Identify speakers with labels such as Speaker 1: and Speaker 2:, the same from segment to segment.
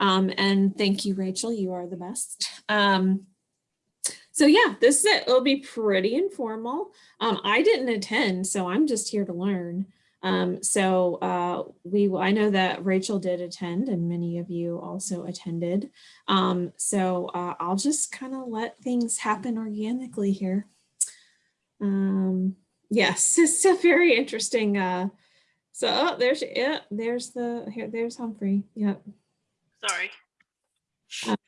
Speaker 1: Um, and thank you, Rachel, you are the best. Um, so yeah, this is it. It'll be pretty informal. Um, I didn't attend, so I'm just here to learn. Um, so uh, we, I know that Rachel did attend and many of you also attended. Um, so uh, I'll just kind of let things happen organically here. Um, yes, it's a very interesting. Uh, so oh, there's yeah, there's the here, there's Humphrey. Yep.
Speaker 2: Sorry.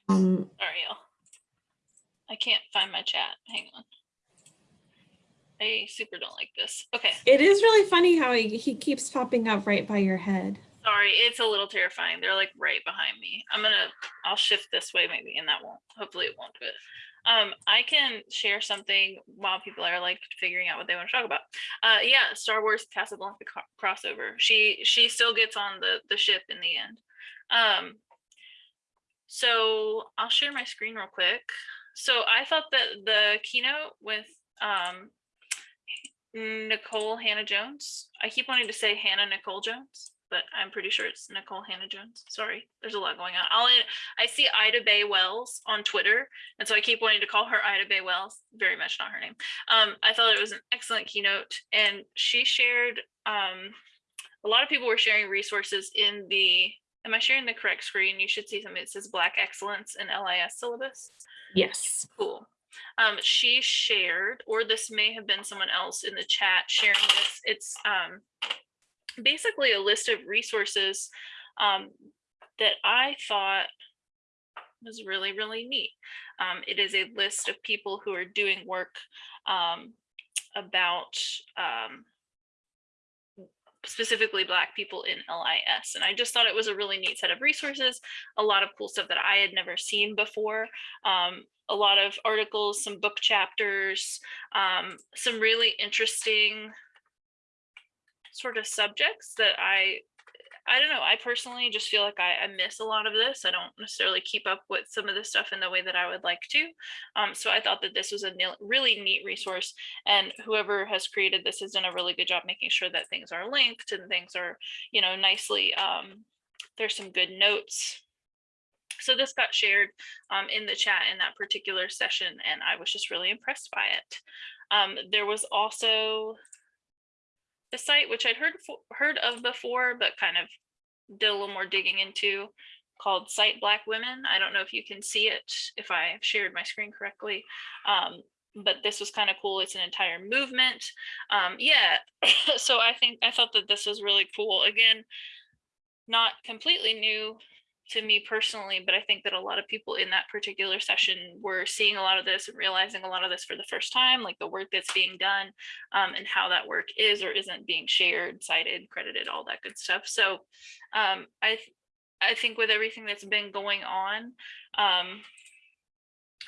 Speaker 1: Um,
Speaker 2: Sorry, y'all. I can't find my chat. Hang on. I super don't like this. Okay.
Speaker 1: it is really funny how he, he keeps popping up right by your head.
Speaker 2: Sorry, it's a little terrifying. They're like right behind me. I'm gonna, I'll shift this way maybe and that won't, hopefully it won't do it. Um, I can share something while people are like figuring out what they want to talk about. Uh, yeah, Star Wars Casablanca crossover. She, she still gets on the, the ship in the end. Um, so I'll share my screen real quick. So I thought that the keynote with um, Nikole Hannah-Jones. I keep wanting to say Hannah Nicole Jones, but I'm pretty sure it's Nikole Hannah-Jones. Sorry, there's a lot going on. I'll, I see Ida Bae Wells on Twitter, and so I keep wanting to call her Ida Bae Wells. Very much not her name. Um, I thought it was an excellent keynote, and she shared. Um, a lot of people were sharing resources in the. Am I sharing the correct screen? You should see something that says Black Excellence in LIS syllabus.
Speaker 1: Yes.
Speaker 2: Cool. Um, she shared, or this may have been someone else in the chat sharing this. It's um, basically a list of resources um, that I thought was really, really neat. Um, it is a list of people who are doing work um, about um, specifically Black people in LIS. And I just thought it was a really neat set of resources, a lot of cool stuff that I had never seen before, um, a lot of articles, some book chapters, um, some really interesting sort of subjects that I I don't know. I personally just feel like I, I, miss a lot of this. I don't necessarily keep up with some of this stuff in the way that I would like to. Um, so I thought that this was a really neat resource and whoever has created this has done a really good job making sure that things are linked and things are, you know, nicely, um, there's some good notes. So this got shared um, in the chat in that particular session and I was just really impressed by it. Um, there was also the site, which I'd heard heard of before, but kind of did a little more digging into, called Cite Black Women. I don't know if you can see it, if I shared my screen correctly, um, but this was kind of cool. It's an entire movement. Um, yeah, so I think I thought that this was really cool. Again, not completely new to me personally, but I think that a lot of people in that particular session were seeing a lot of this and realizing a lot of this for the first time, like the work that's being done um, and how that work is or isn't being shared, cited, credited, all that good stuff. So um, I, I think with everything that's been going on um,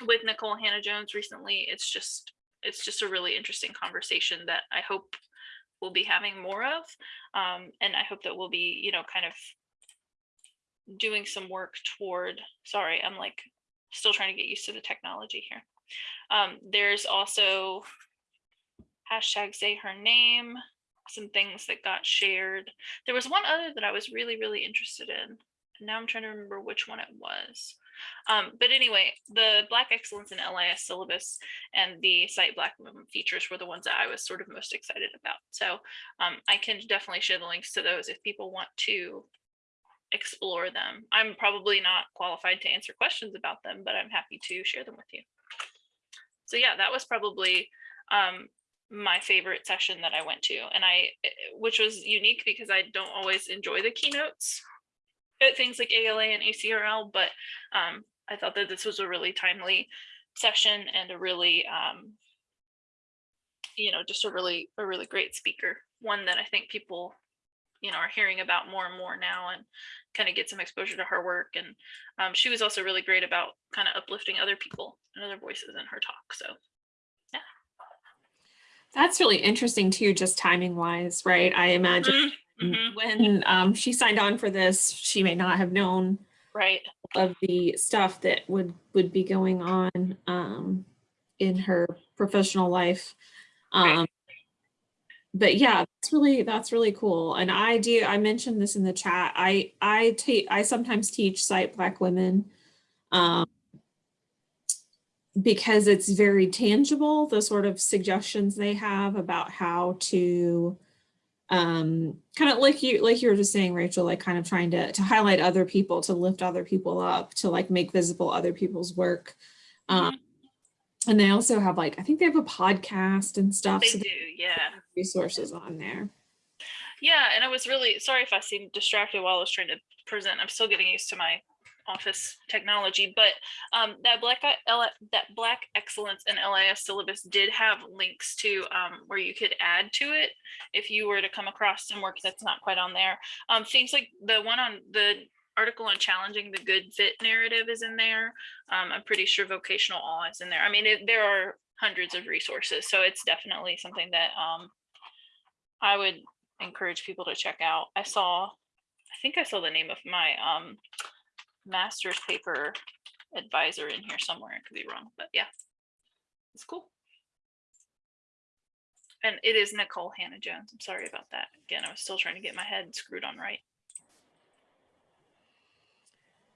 Speaker 2: with Nikole Hannah-Jones recently, it's just it's just a really interesting conversation that I hope we'll be having more of. Um, and I hope that we'll be, you know, kind of doing some work toward, sorry, I'm like still trying to get used to the technology here. Um, there's also hashtag say her name, some things that got shared. There was one other that I was really, really interested in. And now I'm trying to remember which one it was. Um, but anyway, the Black Excellence in LIS syllabus and the Cite Black Women features were the ones that I was sort of most excited about. So um, I can definitely share the links to those if people want to explore them. I'm probably not qualified to answer questions about them, but I'm happy to share them with you. So yeah, that was probably um, my favorite session that I went to and I, which was unique because I don't always enjoy the keynotes at things like ALA and ACRL, but um, I thought that this was a really timely session and a really, um, you know, just a really, a really great speaker, one that I think people you know are hearing about more and more now and kind of get some exposure to her work and um, she was also really great about kind of uplifting other people and other voices in her talk so yeah.
Speaker 1: That's really interesting too just timing wise right? I imagine mm -hmm. when um, she signed on for this she may not have known
Speaker 2: right.
Speaker 1: of the stuff that would would be going on um, in her professional life um, right but yeah, that's really, that's really cool. And I do, I mentioned this in the chat. I, I take, I sometimes teach cite black women. Um, because it's very tangible, the sort of suggestions they have about how to um kind of like you like you were just saying rachel like kind of trying to to highlight other people to lift other people up to like make visible other people's work um and they also have like i think they have a podcast and stuff
Speaker 2: They
Speaker 1: so
Speaker 2: do,
Speaker 1: they
Speaker 2: yeah.
Speaker 1: resources on there
Speaker 2: Yeah, and I was really sorry if I seemed distracted while I was trying to present. I'm still getting used to my office technology, but um, that black that Black Excellence and LIS syllabus did have links to um, where you could add to it if you were to come across some work that's not quite on there. Um, things like the one on the article on challenging the good fit narrative is in there. Um, I'm pretty sure vocational awe is in there. I mean, it, there are hundreds of resources, so it's definitely something that um, I would encourage people to check out. I saw, I think I saw the name of my um master's paper advisor in here somewhere. I could be wrong, but yeah, it's cool. And it is Nikole Hannah-Jones. I'm sorry about that. Again, I was still trying to get my head screwed on right.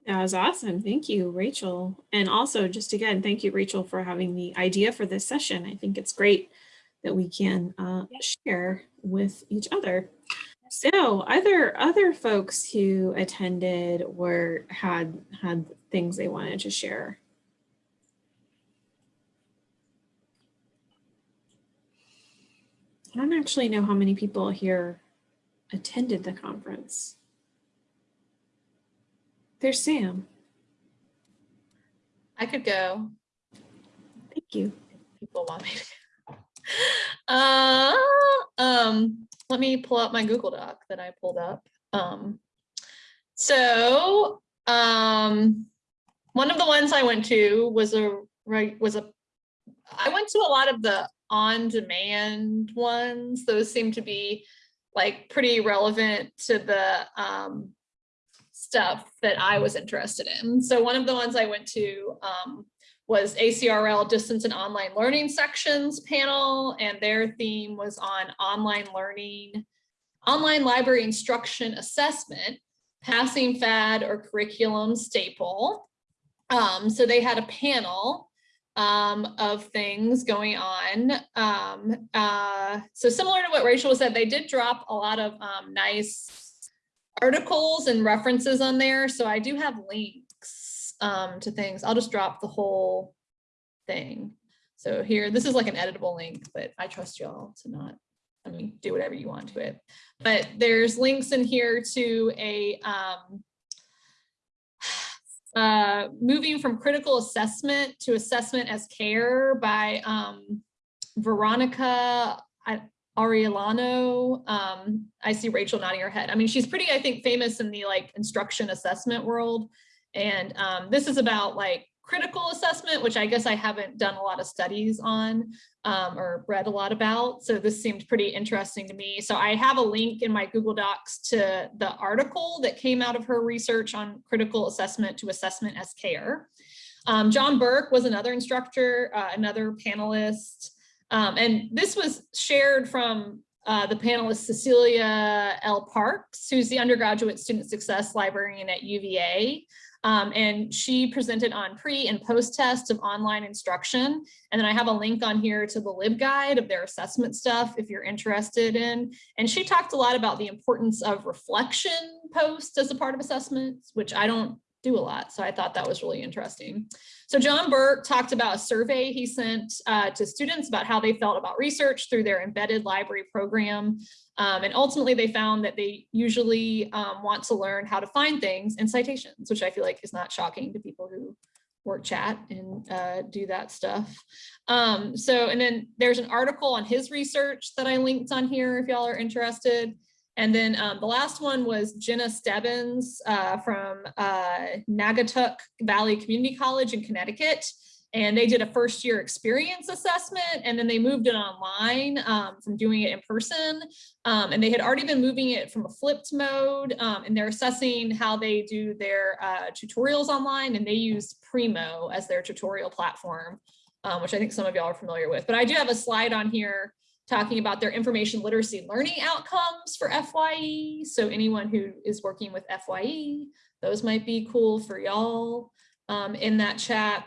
Speaker 1: That was awesome. Thank you rachel. And also just again thank you rachel for having the idea for this session. I think it's great that we can uh, share with each other. So other other folks who attended were had had things they wanted to share. I don't actually know how many people here attended the conference. There's Sam.
Speaker 3: I could go.
Speaker 1: Thank you.
Speaker 3: People want me to. go. Uh, um, let me pull up my Google Doc that I pulled up. Um, so, um, one of the ones I went to was a right was a. I went to a lot of the on-demand ones. Those seem to be like pretty relevant to the um, stuff that I was interested in. So one of the ones I went to um, was ACRL distance and online learning sections panel, and their theme was on online learning, online library instruction assessment, passing fad or curriculum staple. Um, so they had a panel um, of things going on. Um, uh, so similar to what Rachel said, they did drop a lot of um, nice articles and references on there. So I do have links um, to things. I'll just drop the whole thing. So here, this is like an editable link, but I trust y'all to not, I mean, do whatever you want to it. But there's links in here to a um, uh, moving from critical assessment to assessment as care by um, Veronica Arellano. Um, I see Rachel nodding her head. I mean, she's pretty, I think, famous in the like instruction assessment world. And um, this is about like critical assessment, which I guess I haven't done a lot of studies on um, or read a lot about. So this seemed pretty interesting to me. So I have a link in my Google Docs to the article that came out of her research on critical assessment to assessment as care. Um, John Burke was another instructor, uh, another panelist. Um, and this was shared from uh, the panelist Cecilia L. Parks, who's the undergraduate student success librarian at UVA. Um, and she presented on pre and post tests of online instruction. And then I have a link on here to the LibGuide of their assessment stuff if you're interested in. And she talked a lot about the importance of reflection post as a part of assessments, which I don't do a lot. So I thought that was really interesting. So John Burke talked about a survey he sent uh, to students about how they felt about research through their embedded library program. Um, and ultimately they found that they usually um, want to learn how to find things in citations, which I feel like is not shocking to people who work chat and uh, do that stuff. Um, so, and then there's an article on his research that I linked on here if y'all are interested. And then um, the last one was Jenna Stebbins uh, from uh, Naugatuck Valley Community College in Connecticut. And they did a first year experience assessment and then they moved it online um, from doing it in person. Um, and they had already been moving it from a flipped mode um, and they're assessing how they do their uh, tutorials online and they use Primo as their tutorial platform, um, which I think some of y'all are familiar with. But I do have a slide on here talking about their information literacy learning outcomes for FYE. So anyone who is working with FYE, those might be cool for y'all um, in that chat.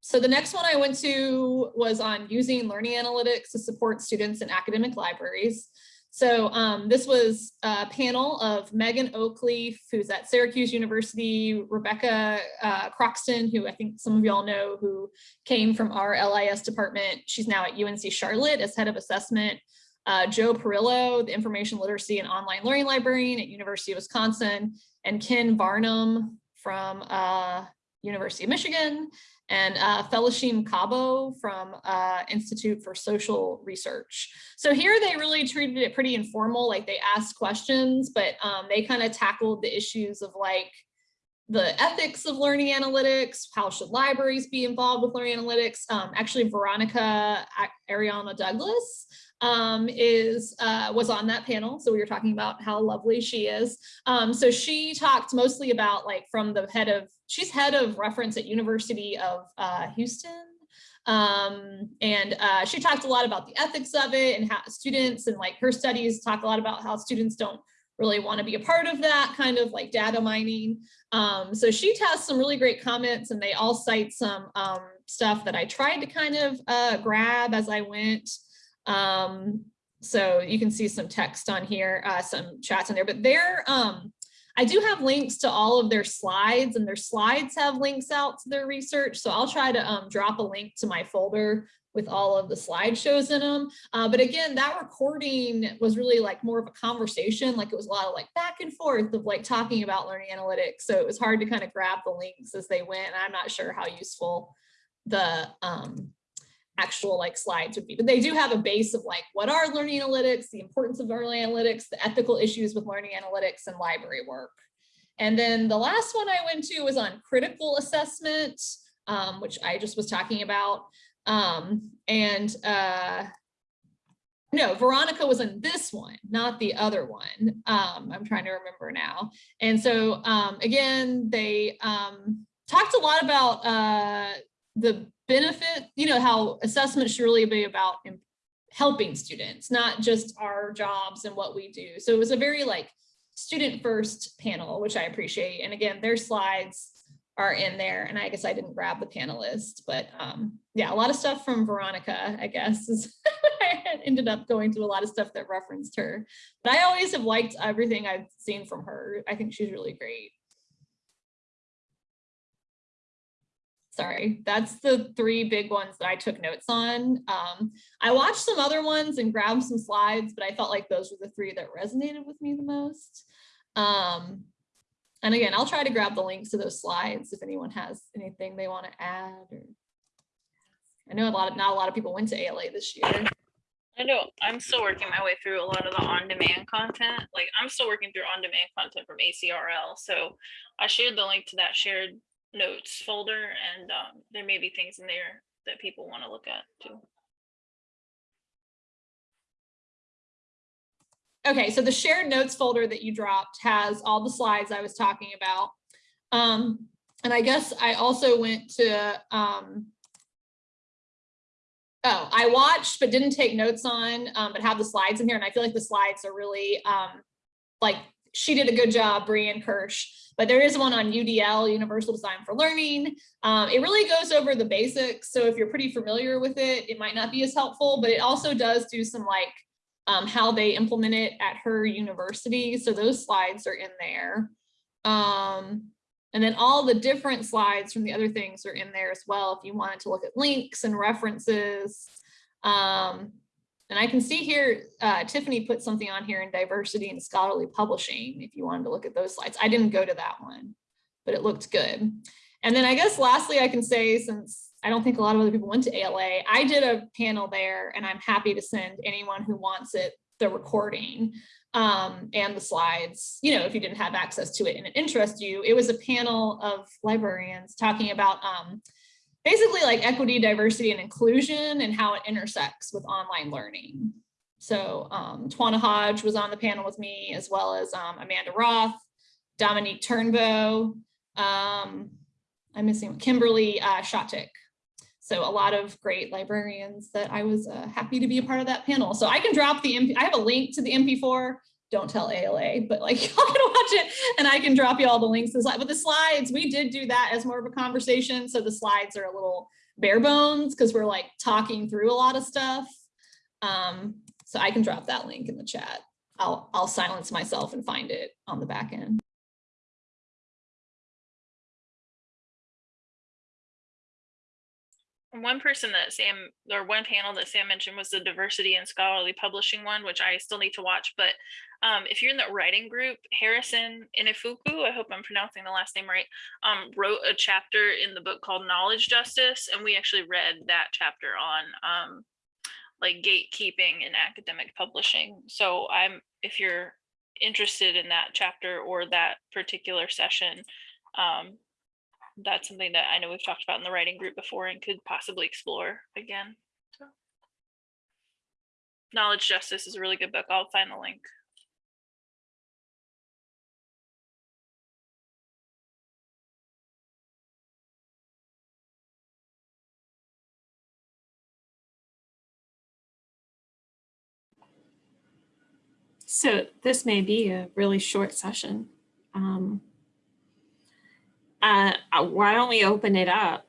Speaker 3: So the next one I went to was on using learning analytics to support students in academic libraries. So um, this was a panel of Megan Oakleaf, who's at Syracuse University, Rebecca uh, Croxton, who I think some of y'all know, who came from our LIS department. She's now at UNC Charlotte as head of assessment. Uh, Joe Perillo, the information literacy and online learning librarian at University of Wisconsin, and Ken Varnum from uh, University of Michigan, and uh, Felichism Kabo from uh, Institute for Social Research. So here they really treated it pretty informal, like they asked questions, but um, they kind of tackled the issues of like the ethics of learning analytics, how should libraries be involved with learning analytics. Um, actually, Veronica Arellano Douglas um, is uh, was on that panel. So we were talking about how lovely she is. Um, so she talked mostly about like from the head of, she's head of reference at University of uh, Houston. Um, and uh, she talked a lot about the ethics of it and how students and like her studies talk a lot about how students don't really want to be a part of that kind of like data mining. Um, so she has some really great comments and they all cite some um, stuff that I tried to kind of uh, grab as I went. Um, so you can see some text on here, uh, some chats in there, but they're, um, I do have links to all of their slides and their slides have links out to their research. So I'll try to um, drop a link to my folder with all of the slideshows in them. Uh, but again, that recording was really like more of a conversation. Like it was a lot of like back and forth of like talking about learning analytics. So it was hard to kind of grab the links as they went. And I'm not sure how useful the um, actual like slides would be, but they do have a base of like, what are learning analytics, the importance of learning analytics, the ethical issues with learning analytics and library work. And then the last one I went to was on critical assessment, um, which I just was talking about. Um, and uh, no, Veronica was in this one, not the other one. Um, I'm trying to remember now. And so um, again, they um, talked a lot about uh, the benefit, you know, how assessment should really be about helping students, not just our jobs and what we do. So it was a very like student first panel, which I appreciate. And again, their slides are in there. And I guess I didn't grab the panelists, but um, yeah, a lot of stuff from Veronica, I guess, is I ended up going to a lot of stuff that referenced her. But I always have liked everything I've seen from her. I think she's really great. Sorry, that's the three big ones that I took notes on. Um, I watched some other ones and grabbed some slides, but I felt like those were the three that resonated with me the most. Um, and again, I'll try to grab the links to those slides if anyone has anything they want to add. Or... I know a lot of not a lot of people went to ALA this year.
Speaker 2: I know I'm still working my way through a lot of the on-demand content. Like I'm still working through on-demand content from ACRL. So I shared the link to that shared notes folder and um, there may be things in there that people want to look at too.
Speaker 3: Okay, so the shared notes folder that you dropped has all the slides I was talking about. Um, and I guess I also went to, um, oh, I watched but didn't take notes on, um, but have the slides in here. And I feel like the slides are really um, like she did a good job, Breanne Kirsch, but there is one on UDL, Universal Design for Learning. Um, it really goes over the basics. So if you're pretty familiar with it, it might not be as helpful, but it also does do some like um, how they implement it at her university. So those slides are in there. Um, and then all the different slides from the other things are in there as well. If you wanted to look at links and references, um, and I can see here, uh, Tiffany put something on here in diversity and scholarly publishing, if you wanted to look at those slides. I didn't go to that one, but it looked good. And then I guess lastly, I can say, since I don't think a lot of other people went to ALA, I did a panel there and I'm happy to send anyone who wants it the recording um, and the slides, you know, if you didn't have access to it and it interests you, it was a panel of librarians talking about um, basically like equity, diversity, and inclusion and how it intersects with online learning. So um, Twanna Hodge was on the panel with me, as well as um, Amanda Roth, Dominique Turnbow, um, I'm missing Kimberly uh, Shotick. So a lot of great librarians that I was uh, happy to be a part of that panel. So I can drop the, MP I have a link to the MP4. Don't tell ALA, but like y'all can watch it and I can drop you all the links. But the slides, we did do that as more of a conversation. So the slides are a little bare bones because we're like talking through a lot of stuff. Um, so I can drop that link in the chat. I'll, I'll silence myself and find it on the back end.
Speaker 2: One person that Sam, or one panel that Sam mentioned was the diversity and scholarly publishing one, which I still need to watch. But um, if you're in the writing group, Harrison Inefuku, I hope I'm pronouncing the last name right, um, wrote a chapter in the book called Knowledge Justice, and we actually read that chapter on um, like gatekeeping in academic publishing. So I'm, if you're interested in that chapter or that particular session, um, that's something that I know we've talked about in the writing group before and could possibly explore again. So. Knowledge Justice is a really good book. I'll find the link.
Speaker 1: So this may be a really short session. Um, uh, uh, why don't we open it up?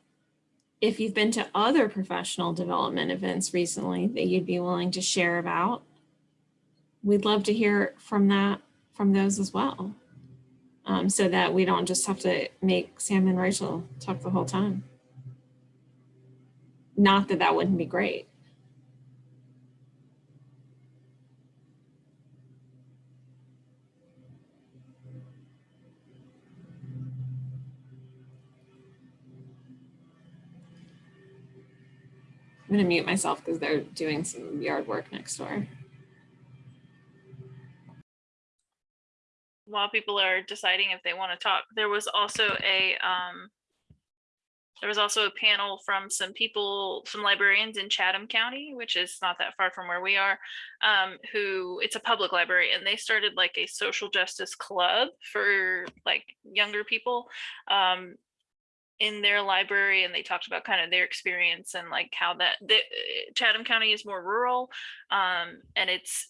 Speaker 1: If you've been to other professional development events recently that you'd be willing to share about, we'd love to hear from that, from those as well. Um, so that we don't just have to make Sam and Rachel talk the whole time. Not that that wouldn't be great. I'm gonna mute myself because they're doing some yard work next door.
Speaker 2: While people are deciding if they want to talk, there was also a um, there was also a panel from some people, some librarians in Chatham County, which is not that far from where we are, um, who it's a public library and they started like a social justice club for like younger people. Um, in their library and they talked about kind of their experience and like how that the, Chatham County is more rural um, and it's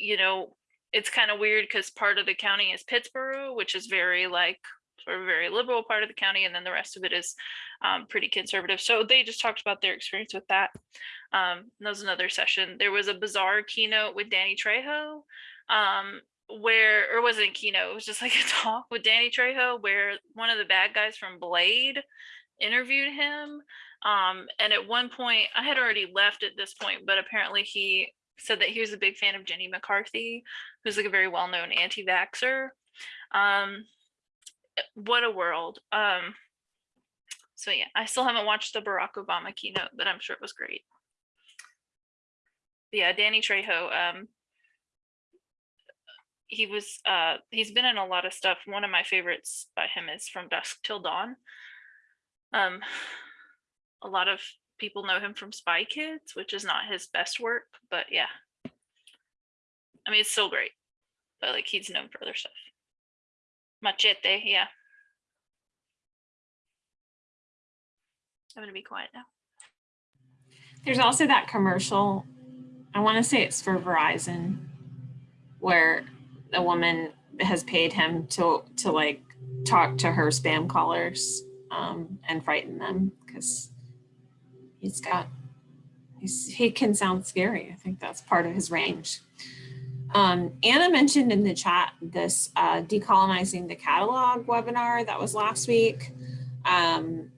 Speaker 2: you know it's kind of weird because part of the county is Pittsboro which is very like sort of very liberal part of the county and then the rest of it is um, pretty conservative. So they just talked about their experience with that. Um, that was another session. There was a bizarre keynote with Danny Trejo um, where or was it a keynote it was just like a talk with danny trejo where one of the bad guys from blade interviewed him um and at one point i had already left at this point but apparently he said that he was a big fan of jenny mccarthy who's like a very well-known anti-vaxxer. Um what a world. Um so yeah i still haven't watched the barack obama keynote but i'm sure it was great. Yeah danny trejo um he was uh he's been in a lot of stuff. One of my favorites by him is from dusk till dawn. Um a lot of people know him from spy kids which is not his best work but yeah. I mean it's still great but like he's known for other stuff. Machete yeah. I'm gonna be quiet now.
Speaker 1: There's also that commercial, I want to say it's for Verizon, where a woman has paid him to to like talk to her spam callers um, and frighten them because he's got he's he can sound scary. I think that's part of his range. Um, Anna mentioned in the chat this uh, decolonizing the catalog webinar that was last week. Um,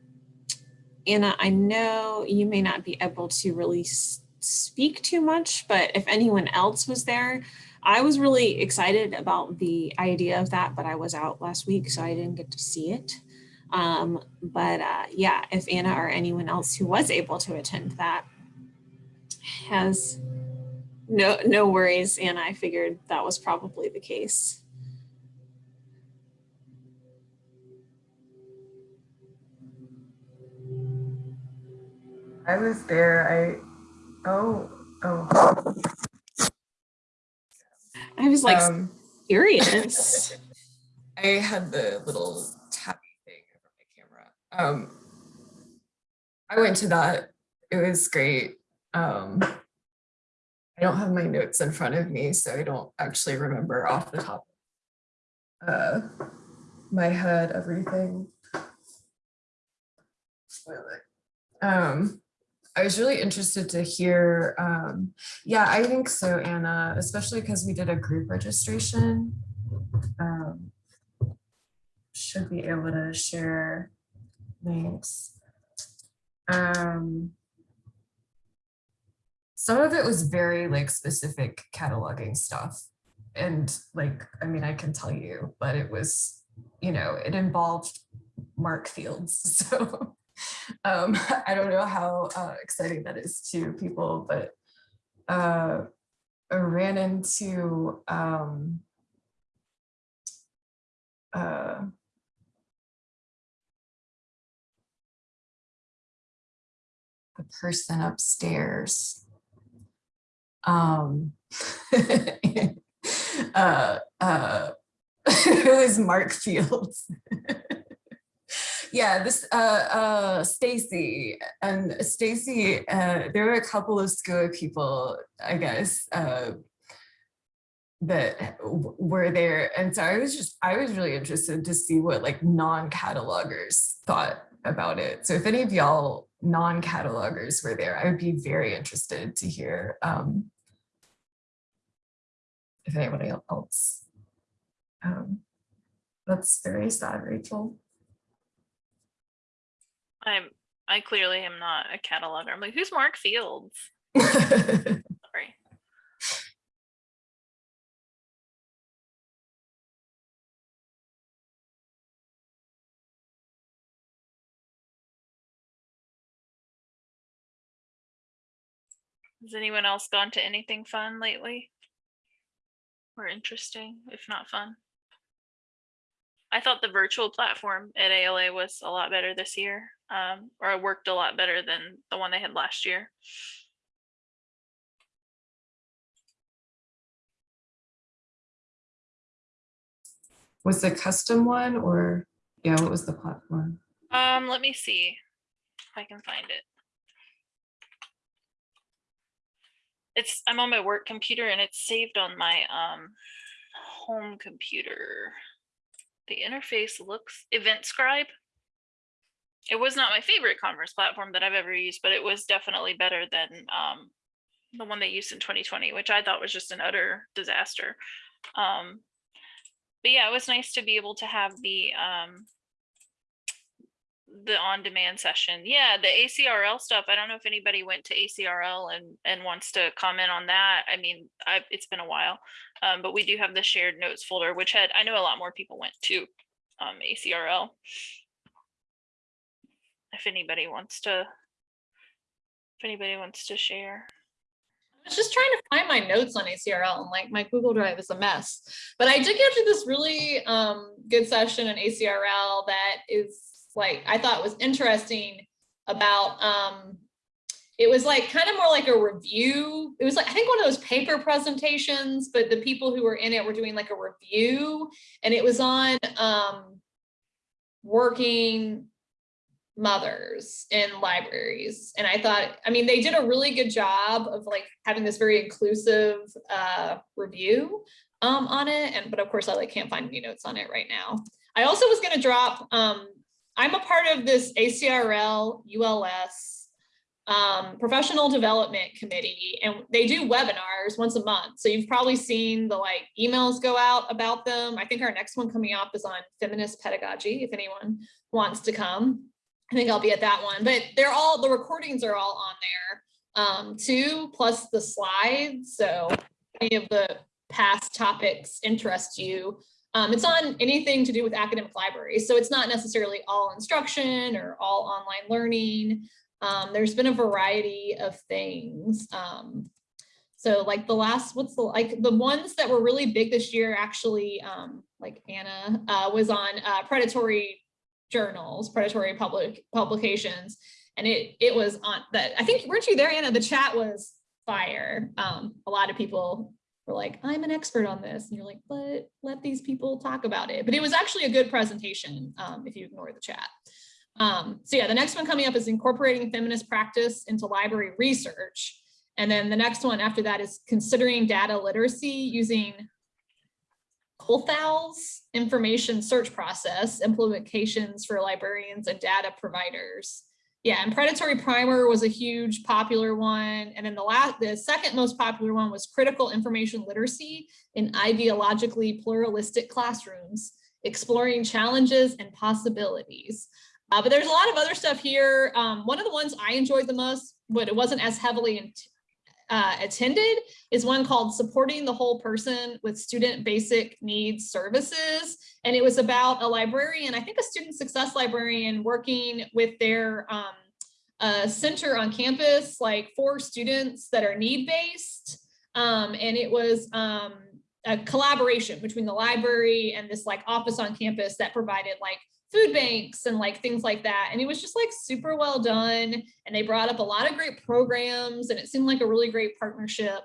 Speaker 1: Anna, I know you may not be able to really speak too much, but if anyone else was there, I was really excited about the idea of that, but I was out last week, so I didn't get to see it. Um, but uh, yeah, if Anna or anyone else who was able to attend that has no no worries, Anna, I figured that was probably the case.
Speaker 4: I was there. I oh oh
Speaker 1: I was like
Speaker 4: um,
Speaker 1: curious.
Speaker 4: I had the little tappy thing over my camera. Um, I went to that. It was great. Um, I don't have my notes in front of me, so I don't actually remember off the top uh, my head everything. Um, I was really interested to hear, um, yeah, I think so, Anna, especially because we did a group registration. Um, should be able to share links. Um, some of it was very like specific cataloging stuff. And like, I mean, I can tell you, but it was, you know, it involved MARC fields. So um, I don't know how uh, exciting that is to people, but uh, I ran into um, uh, the person upstairs. Um, uh, uh, who is Mark Fields? Yeah, this uh, uh, Stacy and Stacy. Uh, there were a couple of school people, I guess, uh, that were there, and so I was just I was really interested to see what like non-catalogers thought about it. So if any of y'all non-catalogers were there, I would be very interested to hear um, if anybody else. Um, that's very sad, Rachel.
Speaker 2: I'm, I clearly am not a cataloger. I'm like, who's Mark Fields? Sorry. Has anyone else gone to anything fun lately? Or interesting, if not fun? I thought the virtual platform at ALA was a lot better this year, um, or it worked a lot better than the one they had last year.
Speaker 4: was the custom one or, yeah, what was the platform?
Speaker 2: Um, let me see if I can find it. It's, I'm on my work computer and it's saved on my, um, home computer. The interface looks, Event Scribe. It was not my favorite conference platform that I've ever used, but it was definitely better than, um, the one they used in 2020, which I thought was just an utter disaster. Um, but yeah, it was nice to be able to have the, um, the on-demand session. Yeah, the ACRL stuff. I don't know if anybody went to ACRL and and wants to comment on that. I mean, I, it's been a while, um, but we do have the shared notes folder, which had I know a lot more people went to um, ACRL. If anybody wants to, if anybody wants to share.
Speaker 3: I was just trying to find my notes on ACRL and like my Google Drive is a mess. But I did get to this really um, good session in ACRL that is like, I thought was interesting about, um, it was like kind of more like a review. It was like, I think one of those paper presentations, but the people who were in it were doing like a review and it was on um, working mothers in libraries. And I thought, I mean, they did a really good job of like having this very inclusive uh, review um, on it. And, but of course I like can't find any notes on it right now. I also was gonna drop, um, I'm a part of this ACRL ULS um, professional development committee and they do webinars once a month. So you've probably seen the like emails go out about them. I think our next one coming up is on feminist pedagogy if anyone wants to come. I think I'll be at that one, but they're all, the recordings are all on there um, too, plus the slides. So any of the past topics interest you. Um, it's on anything to do with academic libraries. So it's not necessarily all instruction or all online learning. Um, there's been a variety of things. Um, so like the last, what's the, like the ones that were really big this year, actually, um, like Anna uh, was on uh, predatory journals, predatory public publications. And it it was on that, I think, weren't you there, Anna? The chat was fire. Um, a lot of people were like, I'm an expert on this. And you're like, but let these people talk about it. But it was actually a good presentation um, if you ignore the chat. Um, so yeah, the next one coming up is incorporating feminist practice into library research. And then the next one after that is considering data literacy using Kuhlthau's information search process implications for librarians and data providers. Yeah, and predatory primer was a huge popular one. And then the last, the second most popular one was critical information literacy in ideologically pluralistic classrooms, exploring challenges and possibilities. Uh, but there's a lot of other stuff here. Um, one of the ones I enjoyed the most, but it wasn't as heavily uh, attended, is one called Supporting the Whole Person with Student Basic Needs Services. And it was about a librarian, I think a student success librarian working with their um, center on campus, like for students that are need-based. Um, and it was um, a collaboration between the library and this like office on campus that provided like food banks and like things like that. And it was just like super well done. And they brought up a lot of great programs and it seemed like a really great partnership.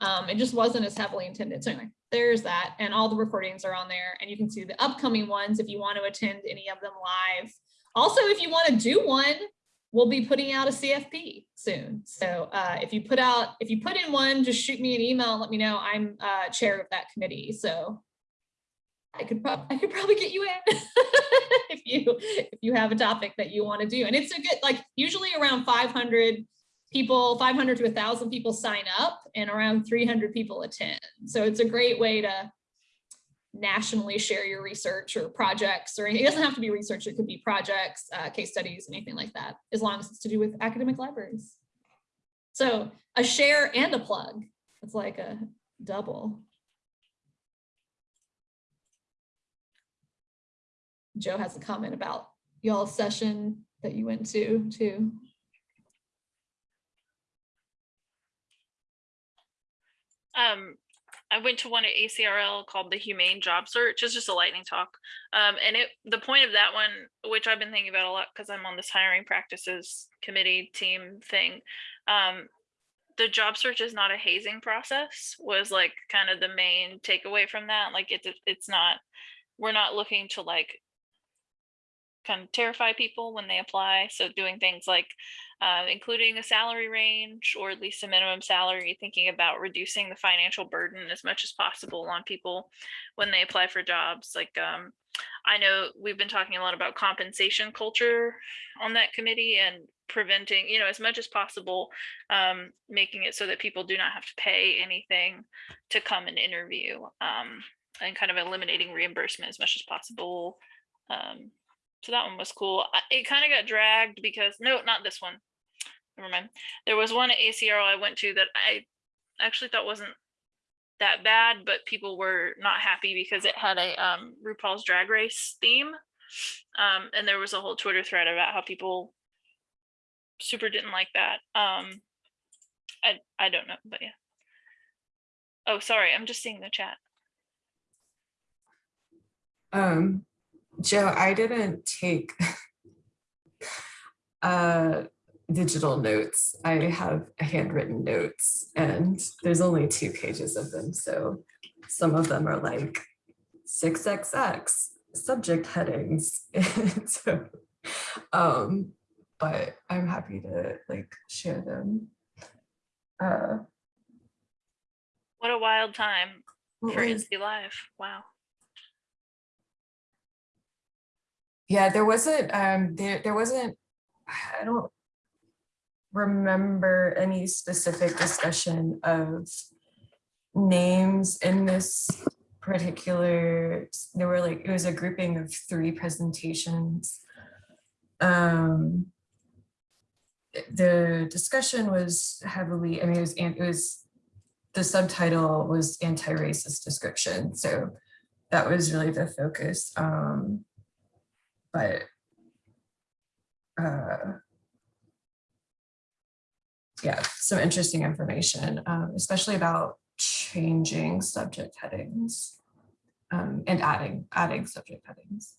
Speaker 3: Um, it just wasn't as heavily intended. So anyway, there's that. And all the recordings are on there and you can see the upcoming ones if you want to attend any of them live. Also, if you want to do one, we'll be putting out a CFP soon. So uh, if you put out, if you put in one, just shoot me an email, and let me know. I'm uh, chair of that committee. So I could probably I could probably get you in if you if you have a topic that you want to do. And it's a good like usually around 500 people, 500 to 1,000 people sign up and around 300 people attend. So it's a great way to nationally share your research or projects or anything. It doesn't have to be research. It could be projects, uh, case studies, anything like that, as long as it's to do with academic libraries. So a share and a plug. It's like a double. Joe has a comment about y'all's session that you went to too.
Speaker 2: Um, I went to one at ACRL called the Humane Job Search. It's just a lightning talk. Um, and it the point of that one, which I've been thinking about a lot because I'm on this hiring practices committee team thing. Um, the job search is not a hazing process was like kind of the main takeaway from that. Like it's it's not we're not looking to like kind of terrify people when they apply. So doing things like uh, including a salary range or at least a minimum salary, thinking about reducing the financial burden as much as possible on people when they apply for jobs. Like um, I know we've been talking a lot about compensation culture on that committee and preventing, you know, as much as possible, um, making it so that people do not have to pay anything to come and interview um, and kind of eliminating reimbursement as much as possible. Um, so that one was cool. It kind of got dragged because no, not this one. Never mind. There was one at ACRL I went to that I actually thought wasn't that bad, but people were not happy because it had a um, RuPaul's Drag Race theme, um, and there was a whole Twitter thread about how people super didn't like that. Um, I I don't know, but yeah. Oh, sorry, I'm just seeing the chat.
Speaker 4: Um, Joe, I didn't take uh, digital notes. I have handwritten notes and there's only two pages of them. So some of them are like 6XX subject headings. so, um, but I'm happy to like share them. Uh,
Speaker 2: What a wild time for Insta Live. Wow.
Speaker 4: Yeah, there wasn't, um, there, there wasn't, I don't remember any specific discussion of names in this particular, there were like, it was a grouping of three presentations. Um, the discussion was heavily, I mean, it was, it was, the subtitle was anti-racist description. So that was really the focus. Um, but uh, yeah, some interesting information, um, especially about changing subject headings um, and adding adding subject headings.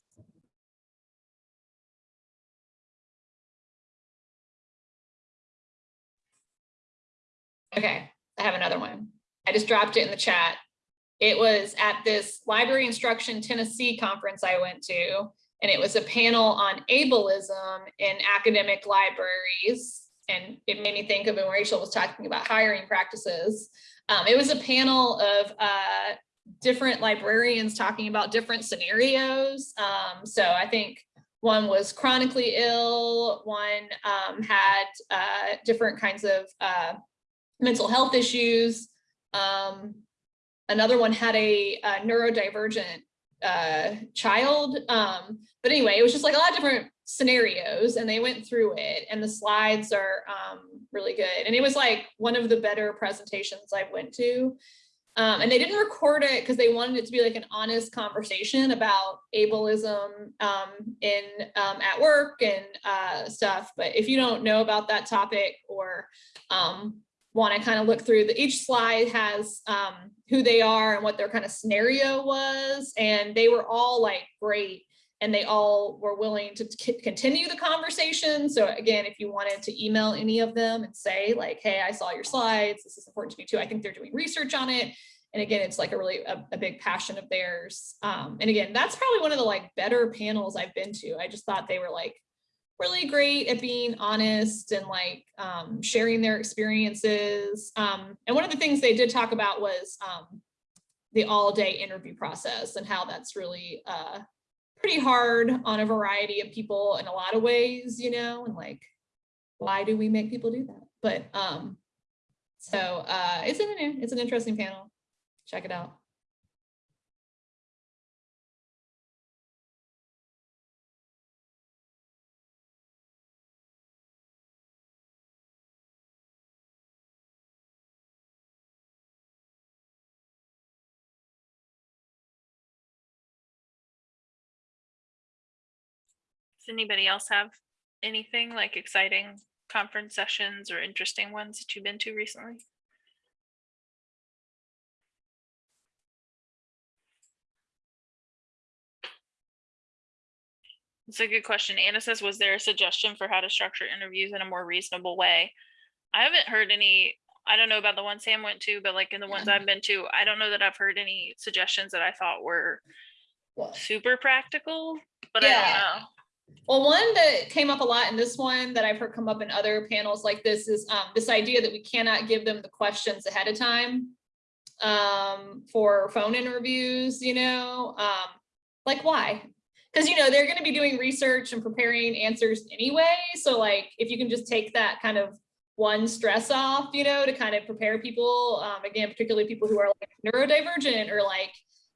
Speaker 3: Okay, I have another one. I just dropped it in the chat. It was at this Library Instruction Tennessee conference I went to. And it was a panel on ableism in academic libraries. And it made me think of when Rachel was talking about hiring practices. Um, it was a panel of uh, different librarians talking about different scenarios. Um, so I think one was chronically ill, one um, had uh, different kinds of uh, mental health issues. Um, another one had a, a neurodivergent uh, child. Um, but anyway, it was just like a lot of different scenarios and they went through it and the slides are um, really good. And it was like one of the better presentations I went to. Um, and they didn't record it because they wanted it to be like an honest conversation about ableism um, in um, at work and uh, stuff. But if you don't know about that topic or um, want to kind of look through the each slide has um, who they are and what their kind of scenario was, and they were all like great and they all were willing to continue the conversation. So again, if you wanted to email any of them and say like, hey, I saw your slides, this is important to me too. I think they're doing research on it. And again, it's like a really a, a big passion of theirs. Um, and again, that's probably one of the like better panels I've been to. I just thought they were like really great at being honest and like um, sharing their experiences. Um, and one of the things they did talk about was um, the all day interview process and how that's really uh, pretty hard on a variety of people in a lot of ways, you know, and like, why do we make people do that? But um, so uh, it's an it's an interesting panel. Check it out.
Speaker 2: Does anybody else have anything like exciting conference sessions or interesting ones that you've been to recently? It's a good question. Anna says, was there a suggestion for how to structure interviews in a more reasonable way? I haven't heard any, I don't know about the one Sam went to, but like in the ones I've been to, I don't know that I've heard any suggestions that I thought were
Speaker 3: Well,
Speaker 2: super practical, but I don't know.
Speaker 3: Well, one that came up a lot in this one that I've heard come up in other panels like this is um, this idea that we cannot give them the questions ahead of time um, for phone interviews, you know, um, like why? Because, you know, they're going to be doing research and preparing answers anyway. So like, if you can just take that kind of one stress off, you know, to kind of prepare people, um, again, particularly people who are like neurodivergent or like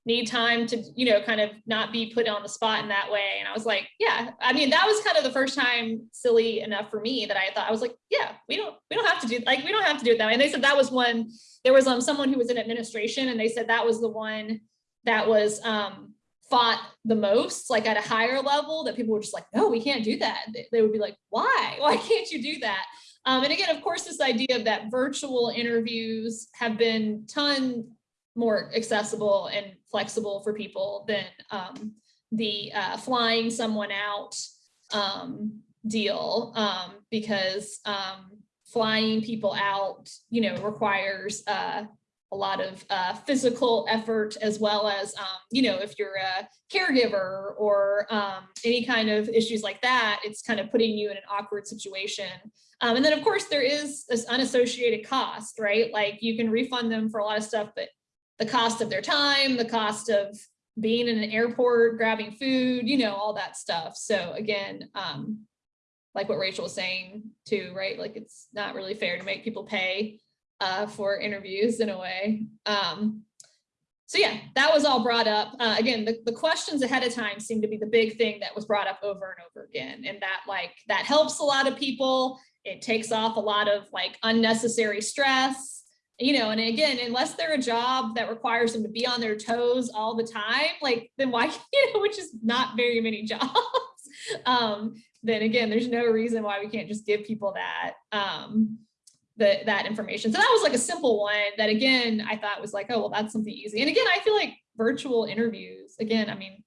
Speaker 3: need time to, you know, kind of not be put on the spot in that way. And I was like, yeah, I mean, that was kind of the first time silly enough for me that I thought I was like, yeah, we don't, we don't have to do like, we don't have to do it that way. And they said that was one, there was um someone who was in administration and they said that was the one that was um fought the most, like at a higher level that people were just like, no, we can't do that. They- would be like, why? Why can't you do that? Um, and again, of course, this idea of that virtual interviews have been ton more accessible and flexible for people than um, the uh, flying someone out um, deal um, because um, flying people out, you know, requires uh, a lot of uh, physical effort as well as, um, you know, if you're a caregiver or um, any kind of issues like that, it's kind of putting you in an awkward situation. Um, and then of course there is this unassociated cost, right? Like you can refund them for a lot of stuff, but the cost of their time, the cost of being in an airport, grabbing food, you know, all that stuff. So again, um, like what Rachel was saying too, right? Like it's not really fair to make people pay uh, for interviews in a way. Um, so yeah, that was all brought up. Uh, again, the, the questions ahead of time seem to be the big thing that was brought up over and over again. And that like, that helps a lot of people. It takes off a lot of like unnecessary stress, you know, and again, unless they're a job that requires them to be on their toes all the time, like then why, you know, which is not very many jobs. um, then again, there's no reason why we can't just give people that. Um, the, that information. So that was like a simple one that again, I thought was like, oh, well, that's something easy. And again, I feel like virtual interviews, again, I mean,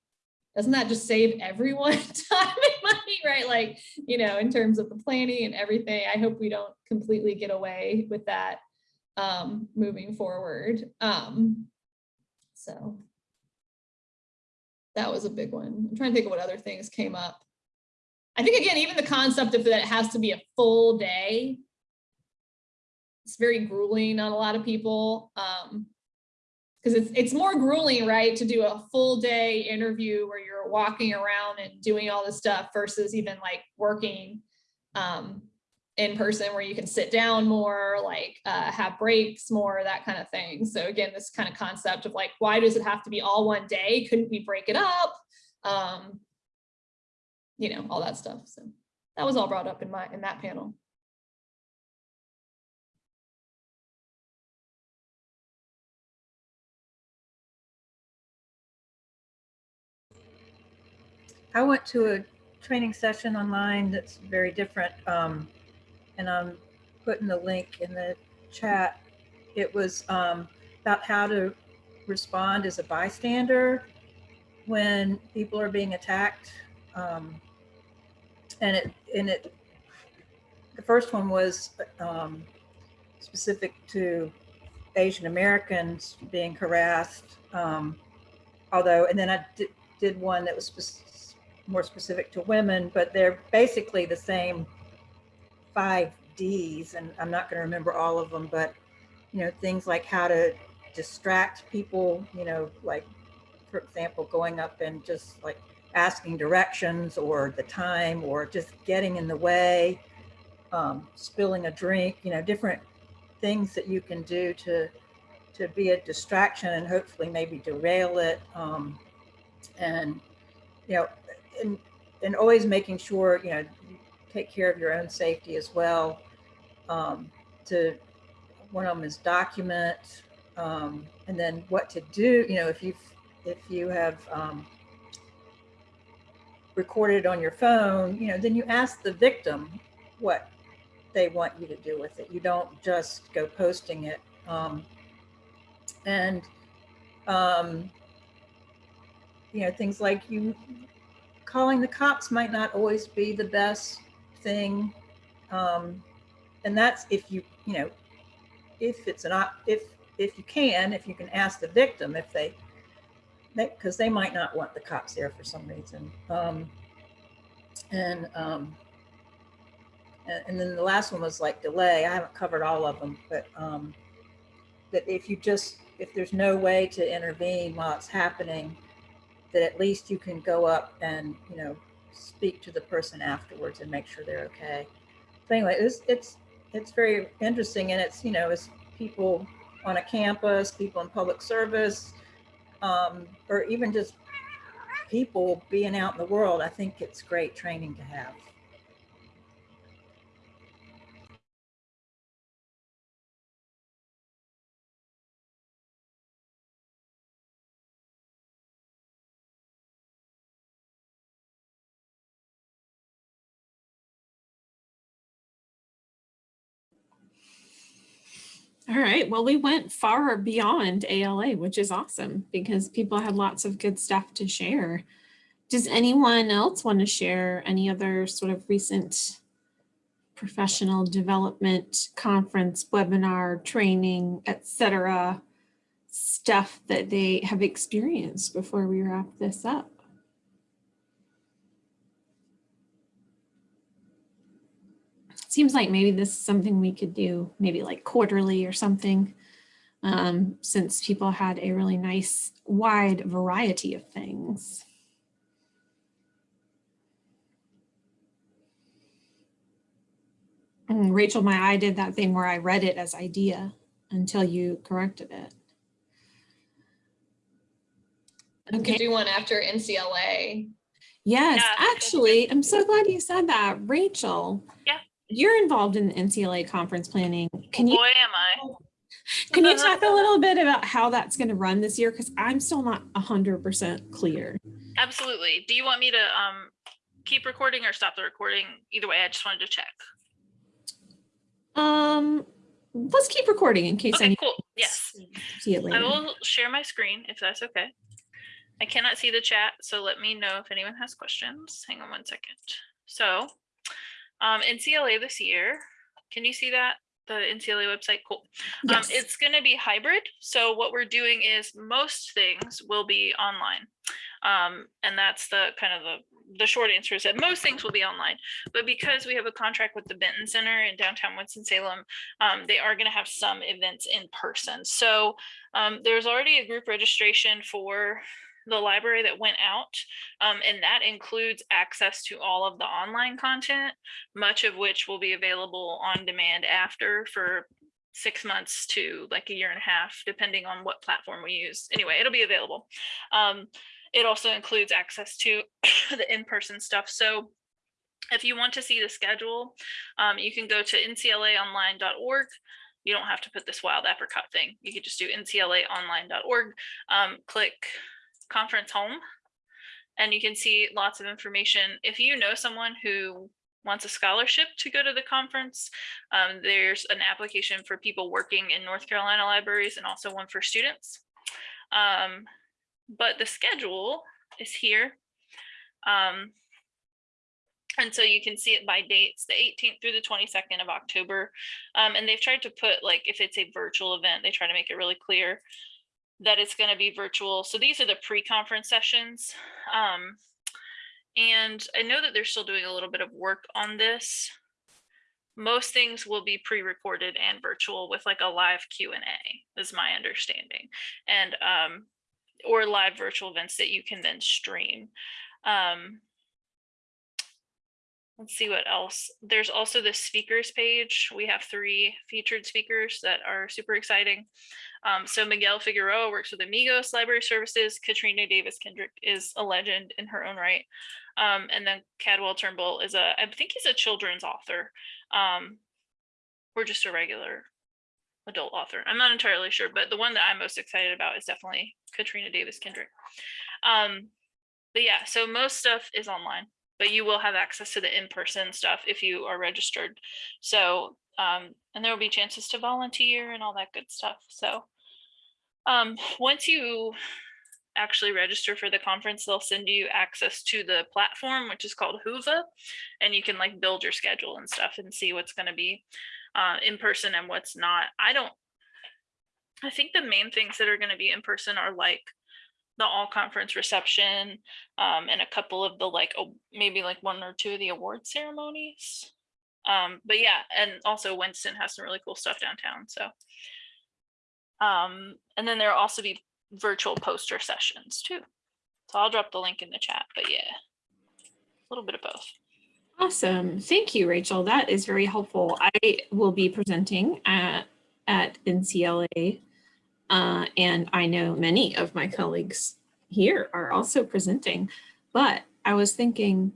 Speaker 3: doesn't that just save everyone time and money, right? Like, you know, in terms of the planning and everything, I hope we don't completely get away with that um, moving forward. Um, so that was a big one. I'm trying to think of what other things came up. I think again, even the concept of that it has to be a full day. It's very grueling on a lot of people. Um, because it's it's more grueling, right, to do a full day interview where you're walking around and doing all this stuff versus even like working um in person where you can sit down more, like uh, have breaks more, that kind of thing. So again, this kind of concept of like, why does it have to be all one day? Couldn't we break it up? Um, you know, all that stuff. So that was all brought up in my in that panel.
Speaker 5: I went to a training session online that's very different. Um, and I'm putting the link in the chat. It was um, about how to respond as a bystander when people are being attacked. Um, and it, and it, the first one was um, specific to Asian Americans being harassed. Um, although, and then I did, did one that was spec- more specific to women, but they're basically the same five Ds, and I'm not going to remember all of them, but you know, things like how to distract people, you know, like for example, going up and just like asking directions or the time or just getting in the way, um, spilling a drink, you know, different things that you can do to to be a distraction and hopefully maybe derail it. Um, and you know, and and always making sure you know take care of your own safety as well. Um, to one of them is document, um, and then what to do. You know, if you if you have um, recorded on your phone, you know, then you ask the victim what they want you to do with it. You don't just go posting it. Um, and, um, you know, things like you calling the cops might not always be the best thing. Um, and that's if you, you know, if it's an, if, if you can, if you can ask the victim if they, because they might not want the cops there for some reason. Um, and, um, and, and then the last one was like delay. I haven't covered all of them, but um, that if you just, if there's no way to intervene while it's happening, that at least you can go up and, you know, speak to the person afterwards and make sure they're okay. So anyway, it's, it's, it's very interesting and it's, you know, it's people on a campus, people in public service, um, or even just people being out in the world, I think it's great training to have.
Speaker 1: All right. Well, we went far beyond ALA, which is awesome because people had lots of good stuff to share. Does anyone else want to share any other sort of recent professional development conference, webinar, training, etc. stuff that they have experienced before we wrap this up? Seems like maybe this is something we could do maybe like quarterly or something um, since people had a really nice wide variety of things. And Rachel, my eye did that thing where I read it as idea until you corrected it.
Speaker 3: We could do one after NCLA.
Speaker 1: Yes,
Speaker 2: Yeah.
Speaker 1: actually, I'm so glad you said that. Rachel.
Speaker 2: Yeah.
Speaker 1: You're involved in the NCLA conference planning. Can you
Speaker 2: Boy, am I.
Speaker 1: can you talk a little bit about how that's going to run this year? Because I'm still not hundred percent clear.
Speaker 2: Absolutely. Do you want me to um keep recording or stop the recording? Either way, I just wanted to check.
Speaker 1: Um, let's keep recording in case
Speaker 2: Okay, cool. Yes.
Speaker 1: see it
Speaker 2: I will share my screen if that's okay. I cannot see the chat, so let me know if anyone has questions. Hang on one second. So, um, NCLA this year, can you see that? The NCLA website, cool. Um,
Speaker 1: Yes.
Speaker 2: it's going to be hybrid. So what we're doing is most things will be online. Um, and that's the kind of the the short answer is that most things will be online, but because we have a contract with the Benton Center in downtown Winston-Salem, um, they are going to have some events in person. So um, there's already a group registration for the library that went out, um, and that includes access to all of the online content, much of which will be available on demand after for six months to like a year and a half, depending on what platform we use. Anyway, it'll be available. Um, it also includes access to the in-person stuff. So if you want to see the schedule, um, you can go to nclaonline.org. You don't have to put this wild apricot thing. You could just do nclaonline.org, um, click conference home, and you can see lots of information. If you know someone who wants a scholarship to go to the conference, um, there's an application for people working in North Carolina libraries and also one for students. Um, but the schedule is here. Um, and so you can see it by dates, the 18th through the 22nd of October. Um, and they've tried to put like, if it's a virtual event, they try to make it really clear that it's going to be virtual. So these are the pre-conference sessions. Um, and I know that they're still doing a little bit of work on this. Most things will be pre-recorded and virtual with like a live Q&A is my understanding. And um, or live virtual events that you can then stream. Um, let's see what else. There's also the speakers page. We have three featured speakers that are super exciting. Um, so Miguel Figueroa works with Amigos Library Services. Kaetrena Davis Kendrick is a legend in her own right. Um, and then Cadwell Turnbull is a, I think he's a children's author. Um, or just a regular adult author. I'm not entirely sure, but the one that I'm most excited about is definitely Kaetrena Davis Kendrick. Um, but yeah, so most stuff is online, but you will have access to the in-person stuff if you are registered. So, um, and there will be chances to volunteer and all that good stuff. So um, once you actually register for the conference, they'll send you access to the platform, which is called Whova, and you can like build your schedule and stuff and see what's going to be uh, in person and what's not. I don't, I think the main things that are going to be in person are like the all conference reception um, and a couple of the like, oh, maybe like one or two of the award ceremonies. Um, but yeah, and also Winston has some really cool stuff downtown. So, um, and then there'll also be virtual poster sessions too. So I'll drop the link in the chat, but yeah, a little bit of both.
Speaker 1: Awesome. Thank you, Rachel. That is very helpful. I will be presenting at, at NCLA, uh, and I know many of my colleagues here are also presenting, but I was thinking,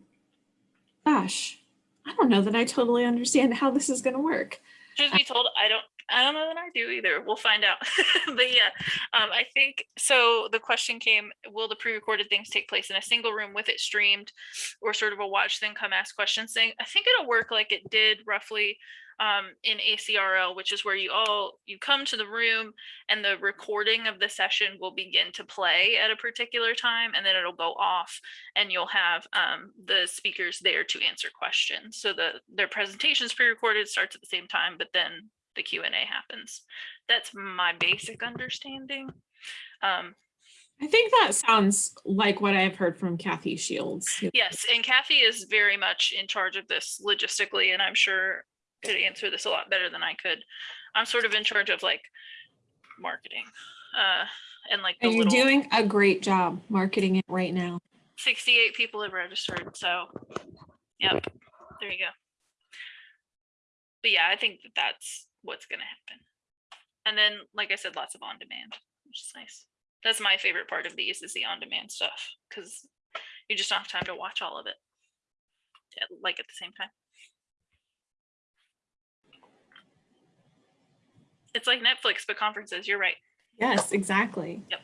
Speaker 1: gosh, I don't know that I totally understand how this is going to work.
Speaker 2: Truth be told, I don't I don't know that I do either. We'll find out. but yeah, um, I think so. The question came Will the pre recorded things take place in a single room with it streamed or sort of a watch then come ask questions thing? I think it'll work like it did roughly um, in ACRL, which is where you all you come to the room and the recording of the session will begin to play at a particular time and then it'll go off and you'll have um, the speakers there to answer questions. So the their presentations pre-recorded starts at the same time, but then the Q and A happens. That's my basic understanding. Um,
Speaker 1: I think that sounds like what I've heard from Kathy Shields.
Speaker 2: yes, and Kathy is very much in charge of this logistically, and I'm sure could answer this a lot better than I could. I'm sort of in charge of like marketing uh, and like the
Speaker 1: And you're
Speaker 2: little
Speaker 1: doing a great job marketing it right now.
Speaker 2: 68 people have registered. So, yep, there you go. But yeah, I think that that's what's going to happen. And then, like I said, lots of on demand, which is nice. That's my favorite part of these is the on demand stuff because you just don't have time to watch all of it like at the same time. It's like Netflix, but conferences. You're right.
Speaker 1: Yes, exactly.
Speaker 2: Yep.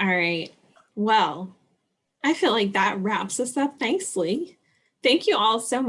Speaker 1: All right. Well, I feel like that wraps us up nicely. Thank you all so much.